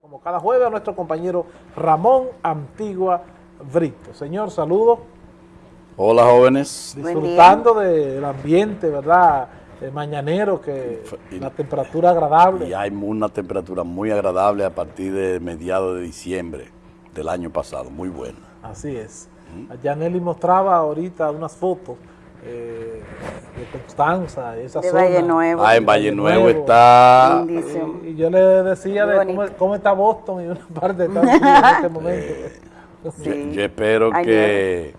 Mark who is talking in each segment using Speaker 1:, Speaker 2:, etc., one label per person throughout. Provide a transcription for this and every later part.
Speaker 1: Como cada jueves a nuestro compañero Ramón Antigua Brito. Señor, saludos.
Speaker 2: Hola jóvenes.
Speaker 1: Disfrutando del ambiente, ¿verdad? El mañanero, que la temperatura agradable.
Speaker 2: Y hay una temperatura muy agradable a partir de mediados de diciembre del año pasado, muy buena.
Speaker 1: Así es. Yaneli mostraba ahorita unas fotos eh, de Constanza, esa
Speaker 3: de
Speaker 1: zona.
Speaker 3: Valle Nuevo.
Speaker 2: Ah, en Valle Nuevo está...
Speaker 1: Y yo le decía de cómo, cómo está Boston y una parte de Estados Unidos en este momento.
Speaker 2: Yo,
Speaker 3: Sí.
Speaker 2: yo espero que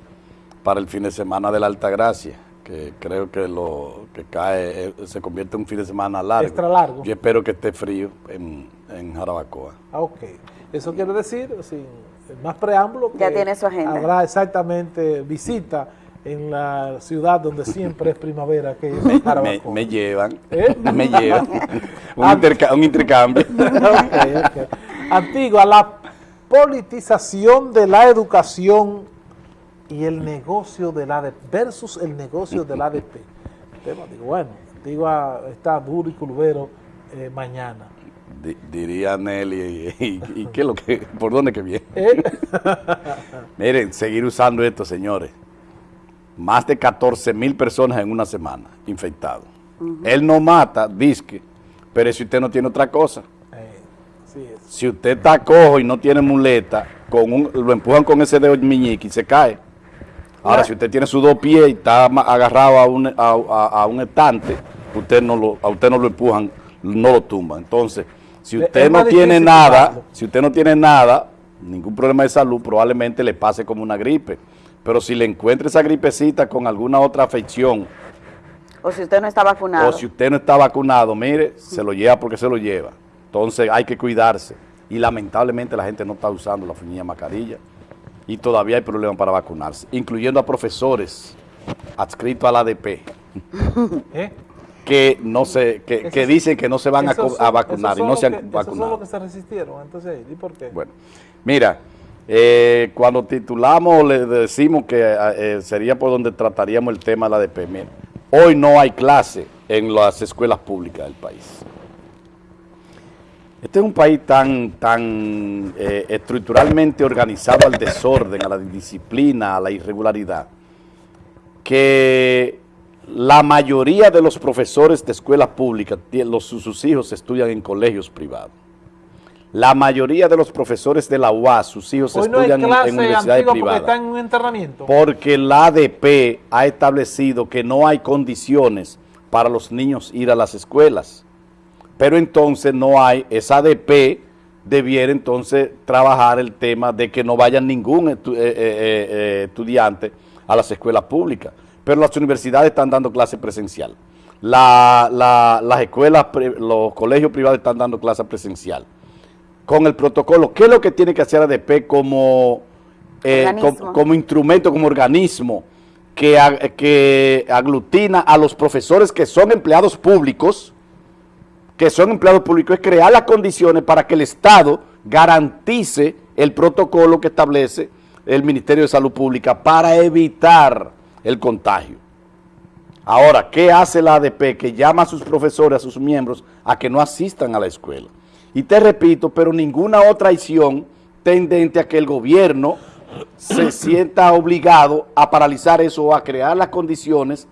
Speaker 2: para el fin de semana de la Altagracia, que creo que lo que cae eh, se convierte en un fin de semana largo.
Speaker 1: Extra largo.
Speaker 2: Yo espero que esté frío en, en Jarabacoa.
Speaker 1: Ah, ok. Eso quiere decir, sin más preámbulo, que
Speaker 3: Ya tiene su agenda.
Speaker 1: habrá exactamente visita en la ciudad donde siempre es primavera, que es
Speaker 2: Me, llevan,
Speaker 1: ¿Eh?
Speaker 2: me llevan. un, interca- un intercambio.
Speaker 1: Ok, ok. Antigua, la politización de la educación y el negocio del ADP versus el negocio del ADP. Tema, digo, bueno, Antigua está duro y curvero eh, mañana.
Speaker 2: Di- diría Nelly, y, y- y qué lo que, por dónde que viene?
Speaker 1: ¿Eh?
Speaker 2: Miren, seguir usando esto, señores. Más de 14 mil personas en una semana infectados. Él no mata, disque, pero si usted no tiene otra cosa.
Speaker 1: Eh, sí es.
Speaker 2: Si usted está cojo y no tiene muleta, con un, lo empujan con ese dedo meñique y se cae. Ahora, si usted tiene sus dos pies y está agarrado a un, a, a- a un estante, usted no lo, a usted no lo empujan, no lo tumban. Entonces, si usted
Speaker 1: es
Speaker 2: no tiene nada, si usted no tiene nada, ningún problema de salud, probablemente le pase como una gripe. Pero si le encuentra esa gripecita con alguna otra afección,
Speaker 3: O si usted no está vacunado.
Speaker 2: o si usted no está vacunado, mire, se lo lleva porque se lo lleva. Entonces hay que cuidarse. Y lamentablemente la gente no está usando la fuñilla mascarilla. Y todavía hay problemas para vacunarse, incluyendo a profesores adscritos al ADP,
Speaker 1: ¿Eh?
Speaker 2: que no se, que, que dicen que no se van a, a vacunar y no se han
Speaker 1: que- Esos son
Speaker 2: vacunado.
Speaker 1: los que se resistieron, entonces, ¿y por qué?
Speaker 2: Bueno, mira, eh, cuando titulamos le decimos que eh, sería por donde trataríamos el tema de la ADP. Mira, hoy no hay clase en las escuelas públicas del país. Este es un país tan, tan eh, estructuralmente organizado al desorden, a la indisciplina, a la irregularidad, que la mayoría de los profesores de escuelas públicas, los, sus hijos estudian en colegios privados. La mayoría de los profesores de la UAS, sus hijos
Speaker 1: Hoy
Speaker 2: estudian en- universidades
Speaker 1: antigua porque
Speaker 2: privadas.
Speaker 1: está en un entrenamiento.
Speaker 2: Porque la ADP ha establecido que no hay condiciones para los niños ir a las escuelas. Pero entonces no hay, esa ADP debiera entonces trabajar el tema de que no vayan ningún estu- eh, eh, eh, estudiante a las escuelas públicas. Pero las universidades están dando clase presencial. La- la- las escuelas, los colegios privados están dando clase presencial con el protocolo. ¿Qué es lo que tiene que hacer ADP como, eh,
Speaker 3: Organismo.
Speaker 2: com- como instrumento, como organismo que, ag- que aglutina a los profesores que son empleados públicos, que son empleados públicos, es crear las condiciones para que el Estado garantice el protocolo que establece el Ministerio de Salud Pública para evitar el contagio. Ahora, ¿qué hace la ADP? Que llama a sus profesores, a sus miembros, a que no asistan a la escuela. Y te repito, pero ninguna otra acción tendente a que el gobierno se sienta obligado a paralizar eso o a crear las condiciones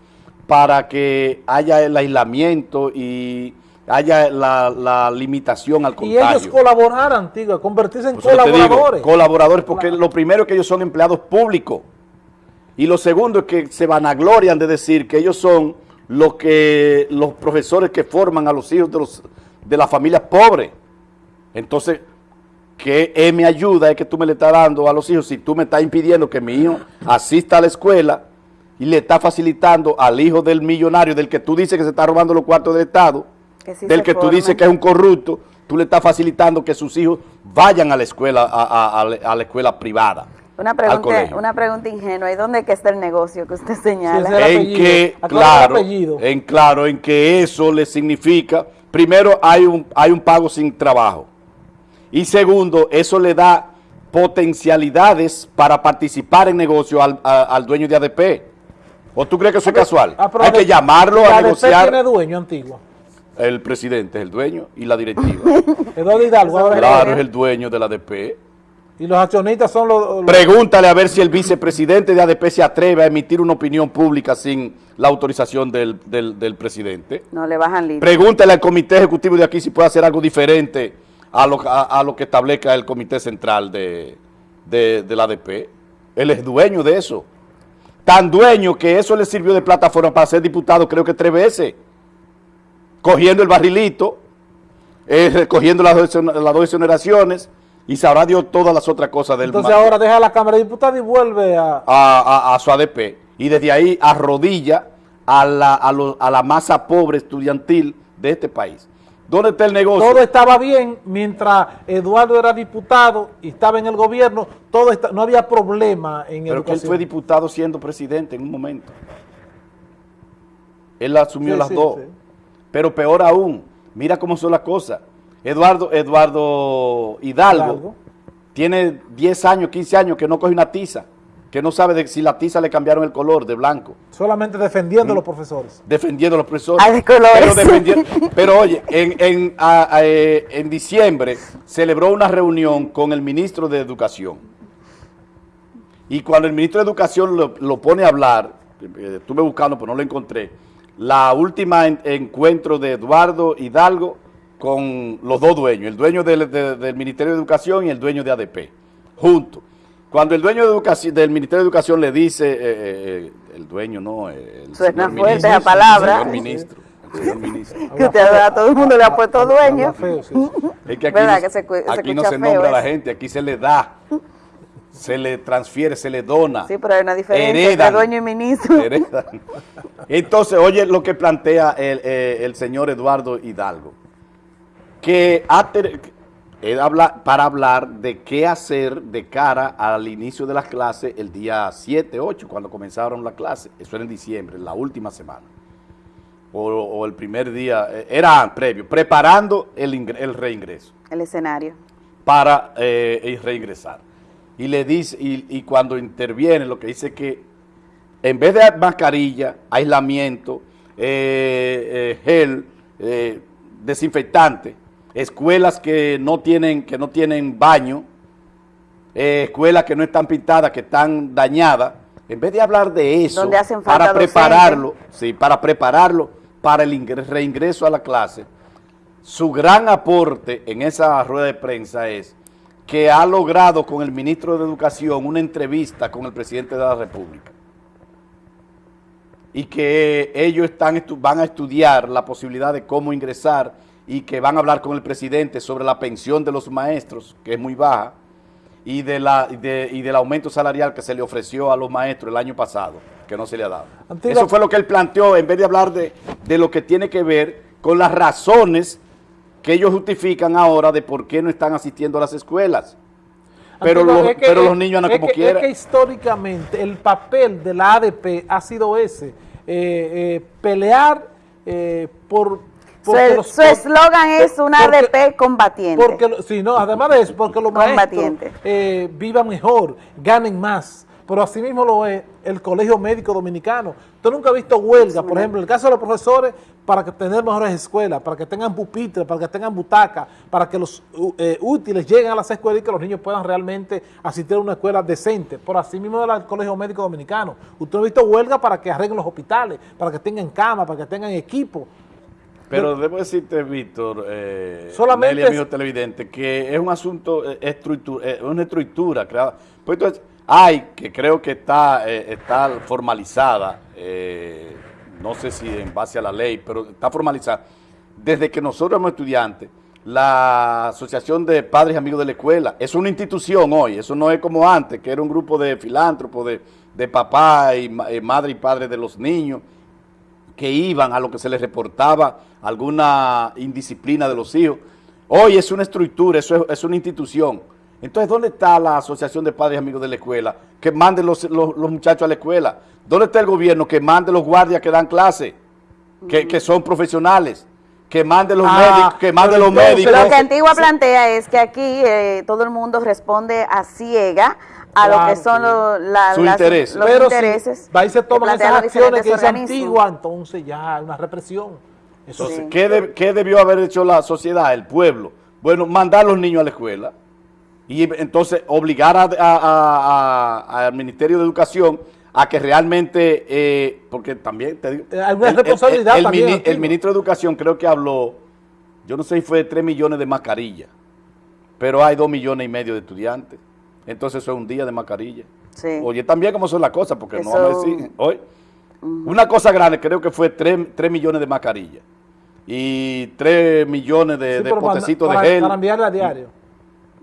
Speaker 2: para que haya el aislamiento y haya la, la limitación al
Speaker 1: y
Speaker 2: contagio.
Speaker 1: ellos colaborar, Antigua, convertirse en
Speaker 2: digo,
Speaker 1: colaboradores.
Speaker 2: colaboradores, porque lo primero es que ellos son empleados públicos. Y lo segundo es que se vanaglorian de decir que ellos son los que los profesores que forman a los hijos de los de las familias pobres. Entonces, ¿qué eh, me ayuda es que tú me le estás dando a los hijos si tú me estás impidiendo que mi hijo asista a la escuela y le estás facilitando al hijo del millonario del que tú dices que se está robando los cuartos del Estado,
Speaker 3: Que sí
Speaker 2: del que tú dices que es un corrupto, tú le estás facilitando que sus hijos vayan a la escuela, a, a- a la- a la escuela privada.
Speaker 3: Una pregunta, una pregunta ingenua. ¿Y dónde que está el negocio que usted señala?
Speaker 1: Sí,
Speaker 2: en
Speaker 1: apellido.
Speaker 2: que,
Speaker 1: ¿A cuál es
Speaker 2: claro, en claro, en que eso le significa, primero hay un, hay un pago sin trabajo. Y segundo, eso le da potencialidades para participar en negocio al, a- al dueño de ADP. ¿O tú crees que eso es casual?
Speaker 1: Ah,
Speaker 2: Hay que llamarlo
Speaker 1: la
Speaker 2: a
Speaker 1: ADP
Speaker 2: negociar.
Speaker 1: tiene dueño, Antigua.
Speaker 2: El presidente es el dueño y la directiva.
Speaker 1: Eduardo Hidalgo, ahora
Speaker 2: claro, es el dueño de la ADP.
Speaker 1: Y los accionistas son los... los-
Speaker 2: Pregúntale a ver si el vicepresidente de ADP se atreve a emitir una opinión pública sin la autorización del, del- del presidente.
Speaker 3: No le bajan libre.
Speaker 2: Pregúntale al comité ejecutivo de aquí si puede hacer algo diferente a lo, a, a lo que establezca el comité central de, de, de la ADP. Él es dueño de eso. Tan dueño que eso le sirvió de plataforma para ser diputado creo que tres veces. Cogiendo el barrilito, eh, recogiendo las dos, las dos exoneraciones y sabrá Dios todas las otras cosas del
Speaker 1: Entonces ahora deja la Cámara de Diputados y vuelve a...
Speaker 2: a, a- a su ADP y desde ahí arrodilla a la, a, lo- a la masa pobre estudiantil de este país. ¿Dónde está el negocio?
Speaker 1: Todo estaba bien mientras Eduardo era diputado y estaba en el gobierno, todo está- no había problema en
Speaker 2: Pero que él fue diputado siendo presidente en un momento. Él asumió
Speaker 1: Sí,
Speaker 2: las
Speaker 1: sí,
Speaker 2: dos.
Speaker 1: sí.
Speaker 2: Pero peor aún, mira cómo son las cosas. Eduardo, Eduardo Hidalgo,
Speaker 1: Hidalgo.
Speaker 2: tiene 10 años, 15 años que no coge una tiza, que no sabe de si la tiza le cambiaron el color de blanco.
Speaker 1: Solamente defendiendo a los profesores.
Speaker 2: defendiendo a los profesores.
Speaker 3: Ah, de colores.
Speaker 2: Pero, defendiendo- pero oye, en, en, a- a- eh, en diciembre celebró una reunión con el ministro de Educación. Y cuando el ministro de Educación lo, lo pone a hablar, eh, estuve buscando pero no lo encontré, la última en- encuentro de Eduardo Hidalgo con los dos dueños, el dueño del, de- del Ministerio de Educación y el dueño de ADP, juntos. Cuando el dueño de educación, del Ministerio de Educación le dice, eh, eh, el dueño no, eh, el
Speaker 3: Suena
Speaker 2: señor
Speaker 3: fuerte
Speaker 2: ministro,
Speaker 3: esa palabra.
Speaker 2: El señor ministro, el señor ministro.
Speaker 3: Que usted a todo el mundo le ha puesto dueño.
Speaker 1: Habla feo, sí, sí.
Speaker 2: Es que aquí,
Speaker 3: ¿Verdad
Speaker 2: no,
Speaker 3: que se cu- se
Speaker 2: aquí no
Speaker 3: escucha
Speaker 2: se
Speaker 3: feo
Speaker 2: nombra a la gente, aquí se le da, se le transfiere, se le dona.
Speaker 3: Sí, pero hay una diferencia
Speaker 2: Heredan.
Speaker 3: entre dueño y ministro.
Speaker 2: Heredan. Entonces, oye lo que plantea el, eh, el señor Eduardo Hidalgo, que ha habla- para hablar de qué hacer de cara al inicio de las clases el día 7, 8, cuando comenzaron las clases. Eso era en diciembre, la última semana. O, o el primer día, eh, era previo, preparando el, ingre- el reingreso
Speaker 3: El escenario.
Speaker 2: para eh, reingresar. Y le dice, y, y cuando interviene, lo que dice que en vez de mascarilla, aislamiento, eh, eh, gel, desinfectante, escuelas que no tienen, que no tienen baño, eh, escuelas que no están pintadas, que están dañadas, en vez de hablar de eso, para
Speaker 3: docentes.
Speaker 2: prepararlo, sí, para prepararlo para el ingre- reingreso a la clase, su gran aporte en esa rueda de prensa es que ha logrado con el ministro de Educación una entrevista con el presidente de la República y que ellos están van a estudiar la posibilidad de cómo ingresar y que van a hablar con el presidente sobre la pensión de los maestros, que es muy baja, y, de la, de- y del aumento salarial que se le ofreció a los maestros el año pasado, que no se le ha dado. Eso fue lo que él planteó, en vez de hablar de, de lo que tiene que ver con las razones que ellos justifican ahora de por qué no están asistiendo a las escuelas. Pero, los,
Speaker 1: es que-
Speaker 2: pero los niños andan como
Speaker 1: que-
Speaker 2: quieran.
Speaker 1: Es que históricamente el papel de la ADP ha sido ese, eh, eh, pelear eh, por...
Speaker 3: Su
Speaker 1: porque los-
Speaker 3: su eslogan es una
Speaker 1: porque-
Speaker 3: ADP combatiente.
Speaker 1: Porque, sí, no, además de eso, porque los maestros eh, vivan mejor, ganen más. Pero así mismo lo es el Colegio Médico Dominicano. Usted nunca ha visto huelga, por ejemplo, en el caso de los profesores, para que tener mejores escuelas, para que tengan pupitres, para que tengan butacas, para que los eh, útiles lleguen a las escuelas y que los niños puedan realmente asistir a una escuela decente. Por así mismo del Colegio Médico Dominicano. Usted no ha visto huelga para que arreglen los hospitales, para que tengan cama, para que tengan equipo.
Speaker 2: Pero debo decirte, Víctor, eh,
Speaker 1: Solamente
Speaker 2: Nelly, amigo
Speaker 1: es-
Speaker 2: televidente, que es un asunto, eh, estructura, eh, una estructura creada. Pues entonces, hay, que creo que está, eh, está formalizada, eh, no sé si en base a la ley, pero está formalizada. Desde que nosotros somos estudiantes, la Asociación de Padres y Amigos de la Escuela es una institución hoy, eso no es como antes, que era un grupo de filántropos, de, de papá y ma- eh, madre y padre de los niños, que iban a lo que se les reportaba alguna indisciplina de los hijos. Hoy es una estructura, eso es, es una institución. Entonces, ¿dónde está la Asociación de Padres y Amigos de la Escuela? Que mande los, los- los muchachos a la escuela. ¿Dónde está el gobierno? Que mande los guardias que dan clase, que, que son profesionales. Que mande los
Speaker 1: Ah,
Speaker 2: médicos, que mande
Speaker 1: pero
Speaker 2: los médicos.
Speaker 3: Lo que Antigua plantea es que aquí eh, todo el mundo responde a ciega a lo que son
Speaker 1: sí.
Speaker 3: lo- la-
Speaker 2: Su
Speaker 3: las-
Speaker 2: interés.
Speaker 3: los
Speaker 1: Pero
Speaker 3: intereses.
Speaker 1: si va y se toman esas
Speaker 3: los
Speaker 1: acciones que
Speaker 3: organismos.
Speaker 1: Antigua, entonces ya hay una represión. Eso
Speaker 2: Entonces,
Speaker 3: Sí.
Speaker 2: ¿qué, de- qué debió haber hecho la sociedad, el pueblo? Bueno, mandar a los niños a la escuela y entonces obligar a- a- a- a- al Ministerio de Educación a que realmente, eh, porque también te digo,
Speaker 1: Eh, hay una responsabilidad
Speaker 2: el,
Speaker 1: también,
Speaker 2: mini- el ministro de Educación creo que habló, yo no sé si fue de 3 millones de mascarillas, pero hay 2 millones y medio de estudiantes, entonces eso es un día de mascarilla.
Speaker 3: Sí.
Speaker 2: Oye, también cómo son las cosas, porque no vamos a decir, hoy, una cosa grande creo que fue 3, millones de mascarillas y 3 millones de,
Speaker 1: Sí,
Speaker 2: potecitos
Speaker 1: para-
Speaker 2: de gel.
Speaker 1: para enviarle a diario.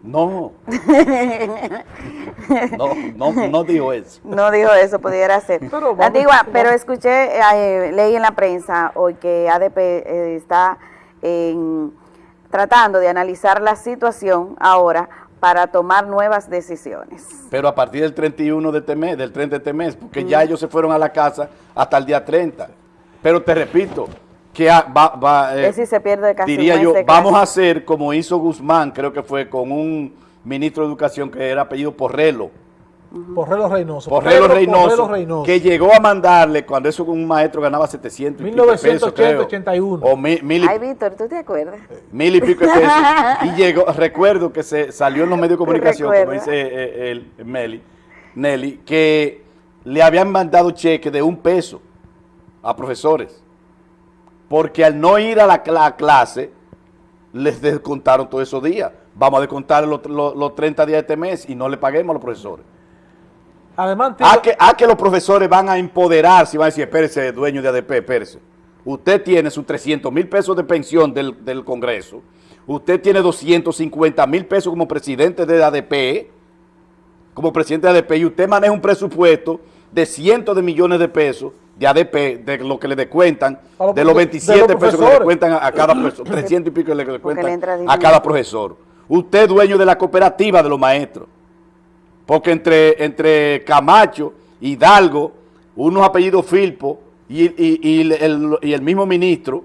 Speaker 2: No. no, no, no digo eso.
Speaker 3: No dijo eso, pudiera ser.
Speaker 1: Pero vamos-
Speaker 3: Antigua,
Speaker 1: vamos-
Speaker 3: pero escuché, eh, leí en la prensa hoy que ADP eh, está en- tratando de analizar la situación ahora para tomar nuevas decisiones.
Speaker 2: Pero a partir del 31 de este mes, del 30 de este mes, porque ya ellos se fueron a la casa hasta el día 30. Pero te repito, que va, va, eh,
Speaker 3: decir, se pierde casi
Speaker 2: diría yo, vamos a hacer como hizo Guzmán, creo que fue con un ministro de Educación que era apellido Porrelo,
Speaker 1: Porrelo Reynoso.
Speaker 2: Porrelo Reynoso,
Speaker 1: Porrelo Reynoso.
Speaker 2: que llegó a mandarle cuando eso un maestro ganaba 700 y pico de pesos,
Speaker 1: 1980,
Speaker 2: creo,
Speaker 1: 81.
Speaker 2: o mil, mil
Speaker 3: Ay, Víctor, ¿tú te acuerdas?
Speaker 2: mil y pico de pesos. y llegó, recuerdo que se salió en los medios de comunicación, como dice eh, el, Meli, Nelly, que le habían mandado cheque de un peso a profesores. Porque al no ir a la, cla- clase, les descontaron todos esos días. Vamos a descontar los, los- los 30 días de este mes y no le paguemos a los profesores.
Speaker 1: Además,
Speaker 2: A que, a que los profesores van a empoderarse y van a decir, espérese, dueño de ADP, espérese. Usted tiene sus 300 mil pesos de pensión del, del Congreso. Usted tiene 250 mil pesos como presidente de ADP, como presidente de ADP, y usted maneja un presupuesto de cientos de millones de pesos de ADP, de lo que le descuentan,
Speaker 1: los
Speaker 2: de los
Speaker 1: profe-
Speaker 2: 27
Speaker 1: de los
Speaker 2: pesos que le descuentan a, a cada profesor, 300 y pico que le descuentan a cada profesor. Usted es dueño de la cooperativa de los maestros. Porque entre, entre Camacho, Hidalgo, unos apellidos Filpo y, y- y el, y el mismo ministro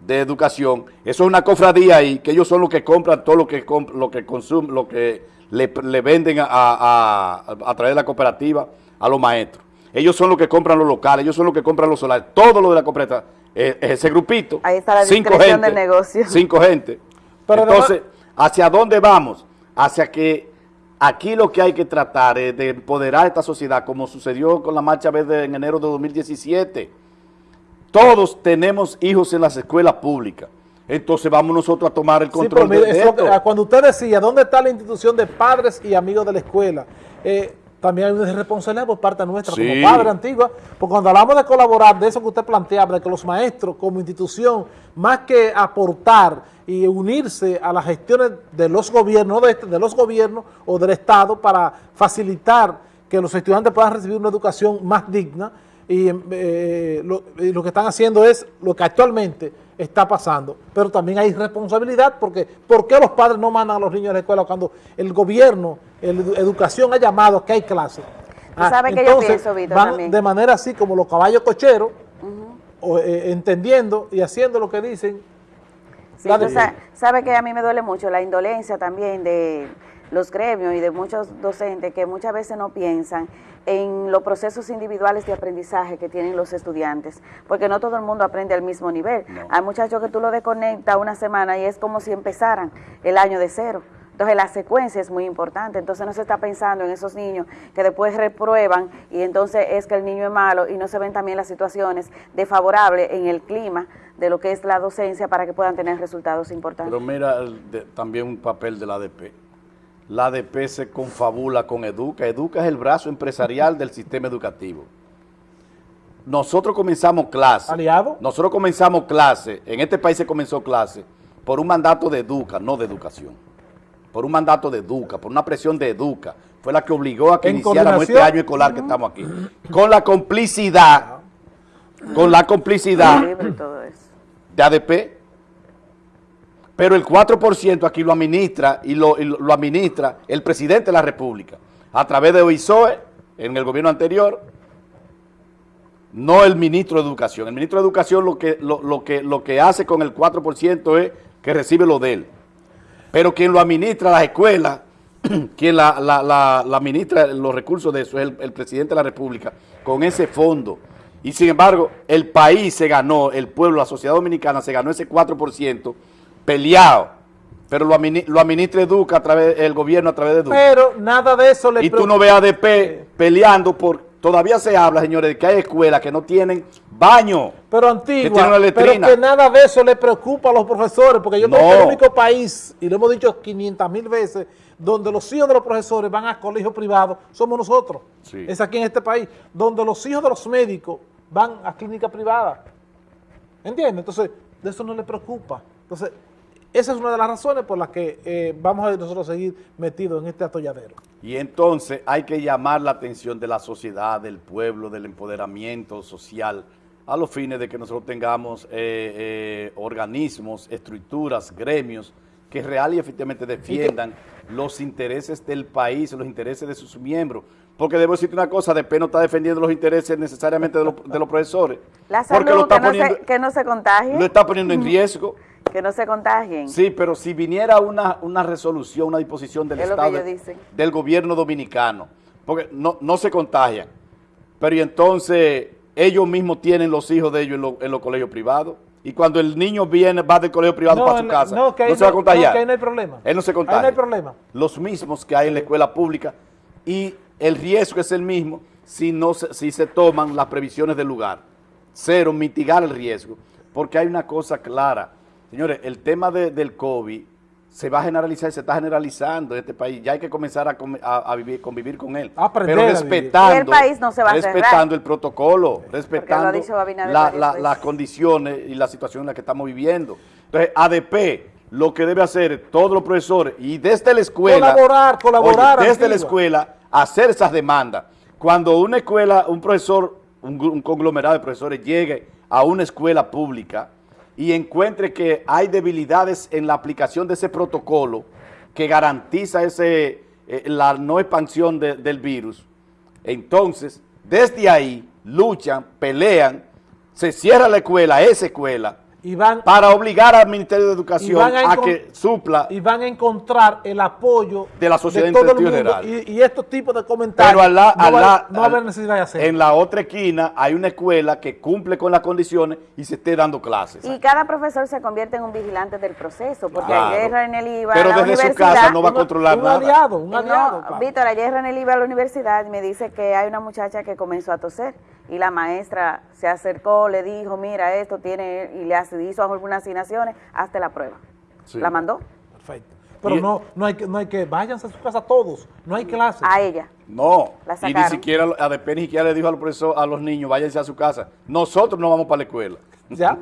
Speaker 2: de Educación, eso es una cofradía ahí, que ellos son los que compran todo lo que lo que consumen, lo que le, le venden a, a, a través de la cooperativa a los maestros. Ellos son los que compran los locales, ellos son los que compran los solares, todo lo de la cooperativa. eh, ese grupito.
Speaker 3: Ahí está la
Speaker 2: cinco
Speaker 3: discreción
Speaker 2: gente,
Speaker 3: del negocio.
Speaker 2: Cinco gente.
Speaker 1: Pero
Speaker 2: Entonces, ¿hacia dónde vamos? Hacia que aquí lo que hay que tratar es de empoderar a esta sociedad, como sucedió con la Marcha Verde en enero de 2017. Todos tenemos hijos en las escuelas públicas. Entonces vamos nosotros a tomar el
Speaker 1: Sí,
Speaker 2: control
Speaker 1: pero
Speaker 2: de,
Speaker 1: eso-
Speaker 2: esto.
Speaker 1: ah, cuando usted decía, ¿dónde está la institución de padres y amigos de la escuela? Eh, también hay una responsabilidad por parte nuestra
Speaker 2: Sí.
Speaker 1: como padre antigua, porque cuando hablamos de colaborar, de eso que usted planteaba, de que los maestros como institución, más que aportar y unirse a las gestiones de los gobiernos, no de, este, de los gobiernos o del Estado para facilitar que los estudiantes puedan recibir una educación más digna, y eh, lo, y lo que están haciendo es lo que actualmente está pasando, pero también hay responsabilidad porque ¿por qué los padres no mandan a los niños a la escuela cuando el gobierno, el edu- educación ha llamado a que hay clases?
Speaker 3: Tú sabes que yo pienso, Víctor,
Speaker 1: van
Speaker 3: también.
Speaker 1: de manera así como los caballos cocheros, o, eh, entendiendo y haciendo lo que dicen.
Speaker 3: Sí, sa- sabes que a mí me duele mucho la indolencia también de los gremios y de muchos docentes que muchas veces no piensan en los procesos individuales de aprendizaje que tienen los estudiantes, porque no todo el mundo aprende al mismo nivel.
Speaker 2: No.
Speaker 3: Hay muchachos que tú lo desconectas una semana y es como si empezaran el año de cero. Entonces la secuencia es muy importante, entonces no se está pensando en esos niños que después reprueban y entonces es que el niño es malo y no se ven también las situaciones desfavorables en el clima de lo que es la docencia para que puedan tener resultados importantes.
Speaker 2: Pero mira de- también un papel de la ADP. La ADP se confabula con Educa. Educa es el brazo empresarial del sistema educativo. Nosotros comenzamos clase.
Speaker 1: ¿Aliado?
Speaker 2: Nosotros comenzamos clase. En este país se comenzó clase por un mandato de Educa, no de educación. Por un mandato de Educa, por una presión de Educa. Fue la que obligó a que iniciáramos este año escolar que estamos aquí. Con la complicidad, con la complicidad de ADP, pero el 4% aquí lo administra y lo, lo- administra el presidente de la República a través de OISOE en el gobierno anterior, no el ministro de Educación. El ministro de Educación lo que, lo, lo que, lo que hace con el 4% es que recibe lo de él. Pero quien lo administra las escuelas, quien la, la- la administra los recursos de eso es el, el presidente de la República, con ese fondo. Y sin embargo, el país se ganó, el pueblo, la sociedad dominicana se ganó ese 4% peleado. Pero lo, administra Educa a través, el gobierno a través de Educa.
Speaker 1: Pero nada de eso le
Speaker 2: Y tú no ves a ADP peleando por... Todavía se habla, señores, de que hay escuelas que no tienen baño.
Speaker 1: Pero antigua, pero que nada de eso le preocupa a los profesores, porque yo no. creo que el único país, y lo hemos dicho 500 mil veces, donde los hijos de los profesores van a colegios privados, somos nosotros. Es aquí en este país. Donde los hijos de los médicos van a clínicas privadas. ¿Entiendes? Entonces, de eso no le preocupa. Entonces, esa es una de las razones por las que eh, vamos a nosotros seguir metidos en este atolladero.
Speaker 2: Y entonces hay que llamar la atención de la sociedad, del pueblo, del empoderamiento social, a los fines de que nosotros tengamos eh, eh, organismos, estructuras, gremios, que real y efectivamente defiendan los intereses del país, los intereses de sus miembros. Porque debo decirte una cosa, DP no está defendiendo los intereses necesariamente de, los profesores.
Speaker 3: La salud, porque lo está que, poniendo, no se, que no se contagie.
Speaker 2: Lo está poniendo en riesgo.
Speaker 3: Que no se contagien.
Speaker 2: Sí, pero si viniera una, una resolución, una disposición del Estado, del gobierno dominicano, porque no, no se contagian, pero y entonces ellos mismos tienen los hijos de ellos en, los colegios privados, y cuando el niño viene, va del colegio privado para su casa, no, se va a contagiar.
Speaker 1: No, que ahí no hay problema.
Speaker 2: Él no se contagia.
Speaker 1: Ahí no hay problema.
Speaker 2: Los mismos que hay en la escuela pública y el riesgo es el mismo si, no se, si se toman las previsiones del lugar. Cero, mitigar el riesgo. Porque hay una cosa clara. Señores, el tema del COVID se va a generalizar, se está generalizando en este país. Ya hay que comenzar a, vivir, convivir con él. pero respetando,
Speaker 3: el país no se va a
Speaker 2: respetando el protocolo, respetando las condiciones y la situación en la que estamos viviendo. Entonces, ADP lo que debe hacer todos los profesores y desde la escuela.
Speaker 1: Colaborar, colaborar.
Speaker 2: desde la escuela, hacer esas demandas. Cuando una escuela, un profesor, un conglomerado de profesores llegue a una escuela pública y encuentre que hay debilidades en la aplicación de ese protocolo que garantiza ese, eh, la no expansión del virus, entonces desde ahí luchan, pelean, se cierra la escuela, esa escuela, para obligar al Ministerio de Educación a, que supla
Speaker 1: y van a encontrar el apoyo
Speaker 2: de la sociedad de todo el general.
Speaker 1: Y, estos tipos de comentarios
Speaker 2: Pero no, va, a haber necesidad de hacer. En la otra esquina hay una escuela que cumple con las condiciones y se esté dando clases.
Speaker 3: Y cada profesor se convierte en un vigilante del proceso, porque ayer en el IVA
Speaker 2: Pero desde su casa no va a controlar
Speaker 1: un
Speaker 2: nada.
Speaker 1: Aliado, un aliado,
Speaker 3: Víctor, ayer en el IVA a la universidad me dice que hay una muchacha que comenzó a toser y la maestra se acercó, le dijo, mira, esto tiene, y le hizo algunas asignaciones, hasta la prueba. La mandó.
Speaker 1: Perfecto. Pero no, no hay que, no hay que, váyanse a su casa todos, no hay clases.
Speaker 3: A ella.
Speaker 2: No, y ni siquiera, a después ni siquiera le dijo al a los niños, váyanse a su casa. Nosotros no vamos para la escuela.
Speaker 1: ¿Ya?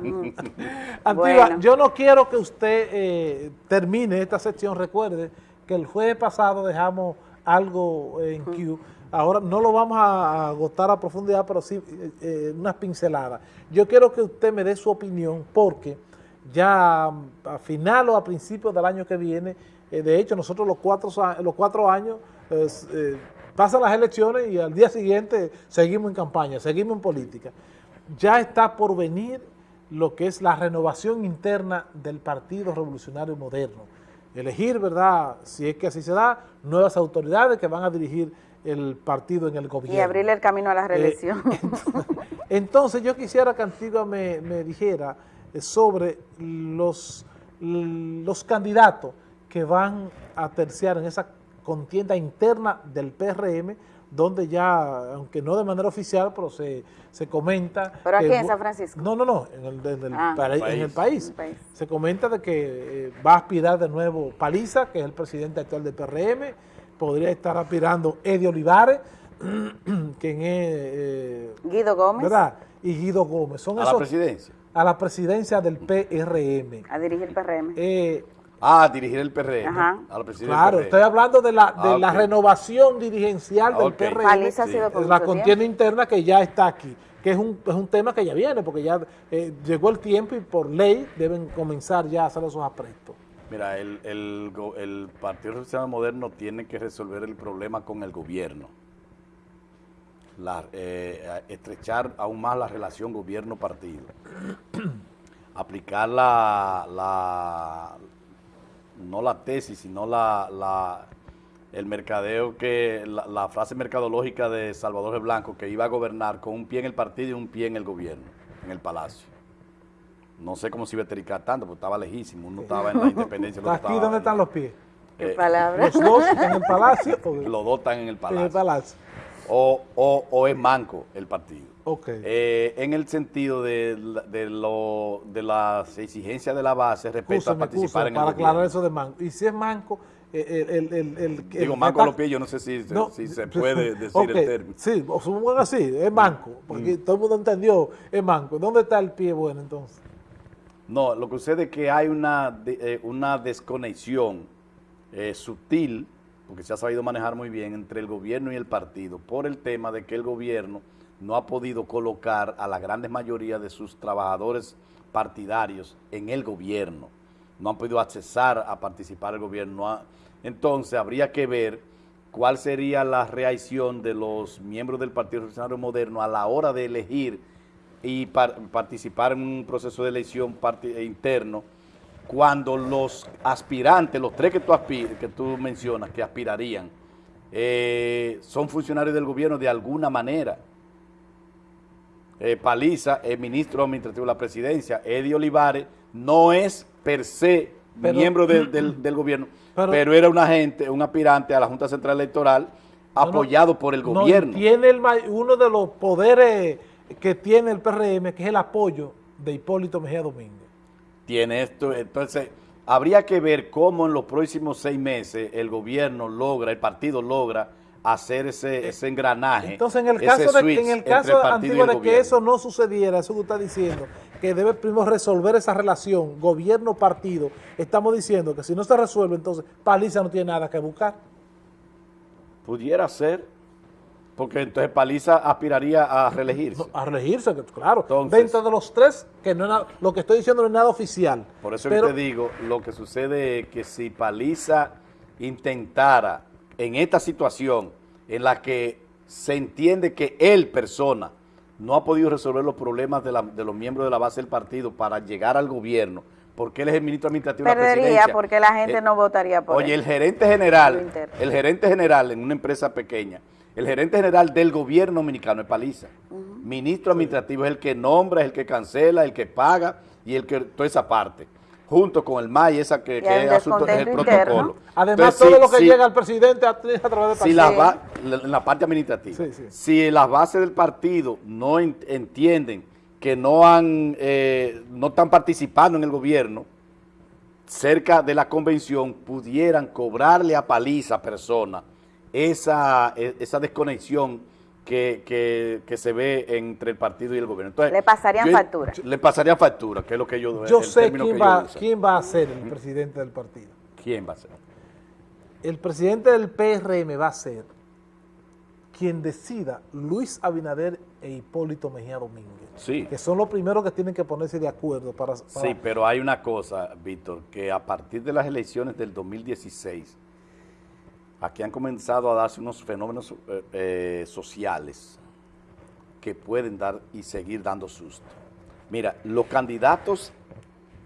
Speaker 1: Antigua, yo no quiero que usted eh, termine esta sección, recuerde que el jueves pasado dejamos algo en Q Ahora no lo vamos a agotar a profundidad, pero sí eh, eh, unas pinceladas. Yo quiero que usted me dé su opinión porque ya a final o a principios del año que viene, eh, de hecho nosotros los cuatro, los cuatro años pasan las elecciones y al día siguiente seguimos en campaña, seguimos en política. Ya está por venir lo que es la renovación interna del Partido Revolucionario Moderno. Elegir, ¿verdad?, si es que así se da, nuevas autoridades que van a dirigir el partido en el gobierno.
Speaker 3: Y abrirle el camino a la eh, reelección.
Speaker 1: entonces, yo quisiera que Antigua me, dijera eh, sobre los, los candidatos que van a terciar en esa contienda interna del PRM, donde ya, aunque no de manera oficial, pero se, se comenta...
Speaker 3: ¿Pero aquí en San Francisco?
Speaker 1: No, no, no, en el, ah. en el, país. Se comenta de que eh, va a aspirar de nuevo Paliza, que es el presidente actual del PRM, podría estar aspirando Eddie Olivares, quien es...
Speaker 3: Eh, Guido Gómez.
Speaker 1: ¿Verdad? Y Guido Gómez.
Speaker 2: Son ¿A la presidencia?
Speaker 1: A la presidencia del PRM.
Speaker 3: A dirigir el PRM.
Speaker 2: Eh, ah, a dirigir el PRM. Ajá. A
Speaker 1: la presidencia claro, estoy hablando de la, de ah, la renovación dirigencial del PRM.
Speaker 3: ha sido
Speaker 1: La contienda interna que ya está aquí que es un, es un tema que ya viene, porque ya eh, llegó el tiempo y por ley deben comenzar ya a hacer esos aprestos.
Speaker 2: Mira, el, el, Partido Revolucionario Moderno tiene que resolver el problema con el gobierno. Eh, estrechar aún más la relación gobierno-partido. Aplicar la, la, no la tesis, sino la, el mercadeo que, la, la frase mercadológica de Salvador G. Blanco, que iba a gobernar con un pie en el partido y un pie en el gobierno, en el palacio. No sé cómo se iba tanto, porque estaba lejísimo, uno estaba en la independencia.
Speaker 1: ¿Aquí
Speaker 2: estaba
Speaker 1: dónde están los pies?
Speaker 3: ¿Qué
Speaker 2: eh?
Speaker 1: ¿Los dos en el palacio o
Speaker 2: Los dos están en el
Speaker 1: en el
Speaker 2: palacio.
Speaker 1: palacio?
Speaker 2: O, o, o es manco el partido.
Speaker 1: Ok.
Speaker 2: Eh, en el sentido de, de, lo, de las exigencias de la base respecto a participar en el
Speaker 1: para aclarar eso de manco. Y si es manco, eh, el... el, el, el-
Speaker 2: Digo, manco a los pies, yo no sé si,
Speaker 1: No,
Speaker 2: si se puede decir el término. Mm.
Speaker 1: Sí, supongo así, es manco, porque todo el mundo entendió, es manco. ¿Dónde está el pie bueno entonces?
Speaker 2: No, lo que sucede es que hay una, eh, una desconexión eh, sutil, porque se ha sabido manejar muy bien, entre el gobierno y el partido, por el tema de que el gobierno no ha podido colocar a la grande mayoría de sus trabajadores partidarios en el gobierno. No han podido accesar a participar el gobierno. Entonces, habría que ver cuál sería la reacción de los miembros del Partido Revolucionario Moderno a la hora de elegir y par- participar en un proceso de elección eh, interno cuando los aspirantes, los tres que tú, que tú mencionas, que aspirarían, eh, son funcionarios del gobierno de alguna manera. Eh, Paliza es ministro administrativo de la presidencia, Eddie Olivares no es per se
Speaker 1: Pero-
Speaker 2: miembro del, del- del gobierno,
Speaker 1: Pero-
Speaker 2: pero, era un agente, un aspirante a la Junta Central Electoral
Speaker 1: No, no,
Speaker 2: apoyado por el
Speaker 1: no,
Speaker 2: gobierno.
Speaker 1: tiene el, uno de los poderes que tiene el PRM, que es el apoyo de Hipólito Mejía Domínguez.
Speaker 2: tiene esto. Entonces, habría que ver cómo en los próximos seis meses el gobierno logra, el partido logra hacer ese, ese engranaje.
Speaker 1: Entonces, en el caso, de, en el caso antiguo de que eso no sucediera, eso que usted está diciendo, que debe primero resolver esa relación gobierno-partido, estamos diciendo que si no se resuelve, entonces Paliza no tiene nada que buscar.
Speaker 2: Pudiera ser, porque entonces Paliza aspiraría a reelegirse.
Speaker 1: No, a reelegirse, claro.
Speaker 2: Entonces-
Speaker 1: dentro de los tres, que no es nada- lo que estoy diciendo no es nada oficial.
Speaker 2: Por eso
Speaker 1: pero,
Speaker 2: que te digo, lo que sucede es que si Paliza intentara en esta situación en la que se entiende que él, persona, no ha podido resolver los problemas de, la- de los miembros de la base del partido para llegar al gobierno, porque él es el ministro administrativo de la
Speaker 3: Perdería
Speaker 2: presidencia.
Speaker 3: porque la gente
Speaker 2: Eh,
Speaker 3: no votaría por
Speaker 2: Oye,
Speaker 3: él.
Speaker 2: el gerente general, el gerente general en una empresa pequeña, el gerente general del gobierno dominicano es Paliza. Ministro administrativo es el que nombra, es el que cancela, el que paga y el que toda esa parte. Junto con el MAI, esa que, que es
Speaker 3: un
Speaker 2: asunto, es el protocolo.
Speaker 1: Además,
Speaker 2: Entonces,
Speaker 1: todo
Speaker 2: si-
Speaker 1: lo que llega al presidente a, a través de
Speaker 2: si
Speaker 1: Paliza.
Speaker 2: las la- la parte administrativa,
Speaker 1: Sí, sí.
Speaker 2: si las bases del partido no en- entienden que no han eh, no están participando en el gobierno, cerca de la convención pudieran cobrarle a paliza persona esa, e- esa desconexión que, que- que se ve entre el partido y el gobierno. Entonces,
Speaker 3: Le pasarían
Speaker 2: yo-
Speaker 3: factura.
Speaker 2: Le pasarían factura, que es lo que yo
Speaker 1: Yo sé quién va,
Speaker 2: usan.
Speaker 1: quién va a ser el presidente del partido.
Speaker 2: ¿Quién va a ser?
Speaker 1: El presidente del PRM va a ser quien decida Luis Abinader e Hipólito Mejía Domínguez.
Speaker 2: Sí.
Speaker 1: Que son los primeros que tienen que ponerse de acuerdo para... para-
Speaker 2: Sí, pero hay una cosa, Víctor, que a partir de las elecciones del 2016, aquí han comenzado a darse unos fenómenos eh, eh, sociales que pueden dar y seguir dando susto. Mira, los candidatos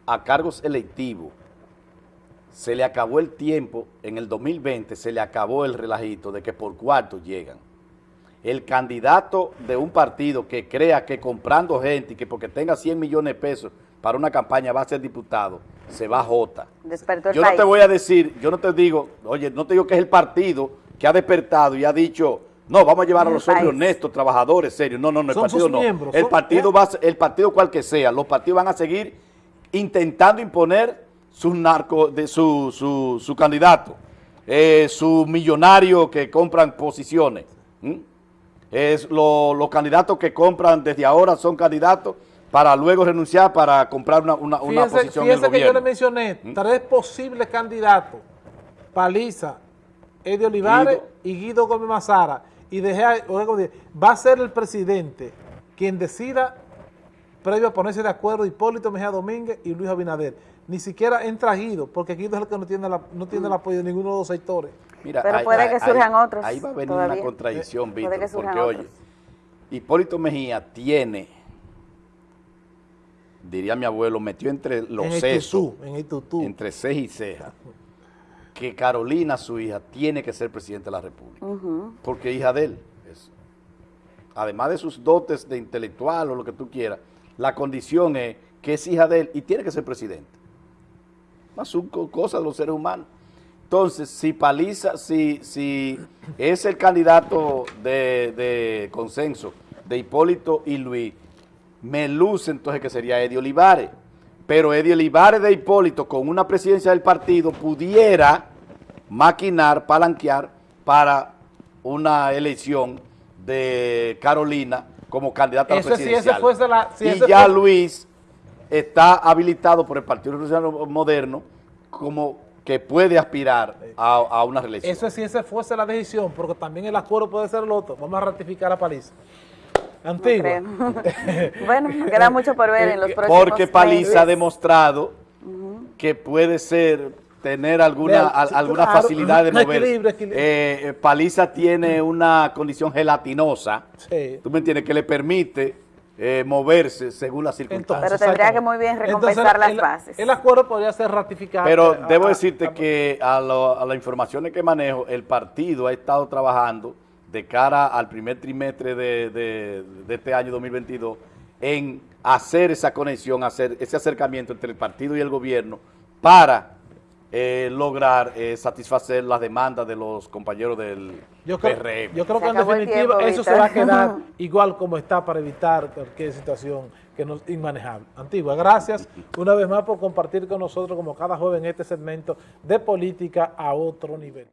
Speaker 2: a cargos electivos, se le acabó el tiempo, en el 2020 se le acabó el relajito de que por cuarto llegan. El candidato de un partido que crea que comprando gente y que porque tenga 100 millones de pesos para una campaña va a ser diputado, se va a jota.
Speaker 3: Despertó el
Speaker 2: Yo no
Speaker 3: país.
Speaker 2: te voy a decir, yo no te digo, oye, no te digo que es el partido que ha despertado y ha dicho, no, vamos a llevar a los hombres honestos, trabajadores, serios. No, no, no, el partido
Speaker 1: sus
Speaker 2: no.
Speaker 1: miembros,
Speaker 2: el
Speaker 1: son-
Speaker 2: partido va el partido cual que sea, los partidos van a seguir intentando imponer su narco, de su, su, su candidato, eh, su millonario que compran posiciones. Es lo- los candidatos que compran desde ahora son candidatos para luego renunciar para comprar una, una, una
Speaker 1: Fíjense,
Speaker 2: posición en el
Speaker 1: fíjense que yo le
Speaker 2: gobierno. ¿Mm?
Speaker 1: mencioné tres posibles candidatos. Paliza, Eddie Olivares
Speaker 2: Guido.
Speaker 1: y Guido Gómez Mazara. Y dejé, va a ser el presidente quien decida, previo a ponerse de acuerdo, Hipólito Mejía Domínguez y Luis Abinader. Ni siquiera entra Guido, porque Guido es el que no tiene, la- no tiene el apoyo de ninguno de los sectores.
Speaker 2: Mira,
Speaker 3: Pero puede que surjan otros
Speaker 2: Ahí va a venir
Speaker 3: todavía.
Speaker 2: una contradicción,
Speaker 3: Puede
Speaker 2: Víctor, porque oye. Hipólito Mejía tiene, diría mi abuelo, metió entre los
Speaker 1: en el
Speaker 2: sesos,
Speaker 1: tutú, en el tutú.
Speaker 2: entre ceja y ceja, que Carolina, su hija, tiene que ser presidente de la República. Porque hija de él. es- además de sus dotes de intelectual o lo que tú quieras, la condición es que es hija de él y tiene que ser presidente. Más son co- cosas de los seres humanos. Entonces, si Paliza, si, si es el candidato de, de consenso de Hipólito y Luis, me luce entonces que sería Eddie Olivares. Pero Eddie Olivares de Hipólito con una presidencia del partido pudiera maquinar, palanquear para una elección de Carolina como candidata a la
Speaker 1: sí, ese
Speaker 2: y
Speaker 1: ese
Speaker 2: ya
Speaker 1: fue-
Speaker 2: Luis está habilitado por el Partido Revolucionario Moderno como que puede aspirar a, a una reelección.
Speaker 1: Eso si esa fuese la decisión, porque también el acuerdo puede ser el otro. Vamos a ratificar a Paliza. Antigua.
Speaker 3: bueno, queda mucho por ver en los próximos
Speaker 2: Porque Paliza ha demostrado que puede ser, tener alguna, alguna
Speaker 1: claro,
Speaker 2: facilidad de moverse.
Speaker 1: equilibrio, equilibrio.
Speaker 2: Eh, eh, Paliza tiene una condición gelatinosa,
Speaker 1: Sí.
Speaker 2: tú me entiendes, que le permite eh, moverse según las circunstancias.
Speaker 3: Pero tendría que muy bien recompensar
Speaker 1: Entonces,
Speaker 3: las
Speaker 1: el-
Speaker 3: bases.
Speaker 1: El acuerdo podría ser ratificado.
Speaker 2: Pero
Speaker 1: eh,
Speaker 2: debo decirte
Speaker 1: a-
Speaker 2: que a, lo- a las informaciones que manejo, el partido ha estado trabajando de cara al primer trimestre de, de- de este año 2022 en hacer esa conexión, hacer ese acercamiento entre el partido y el gobierno para eh, lograr eh, satisfacer las demandas de los compañeros del
Speaker 1: Yo creo,
Speaker 2: PRM.
Speaker 1: yo creo que en definitiva
Speaker 3: tiempo,
Speaker 1: eso se va a quedar igual como está para evitar cualquier situación que no es inmanejable. Antigua, gracias una vez más por compartir con nosotros como cada jueves en este segmento de política a otro nivel.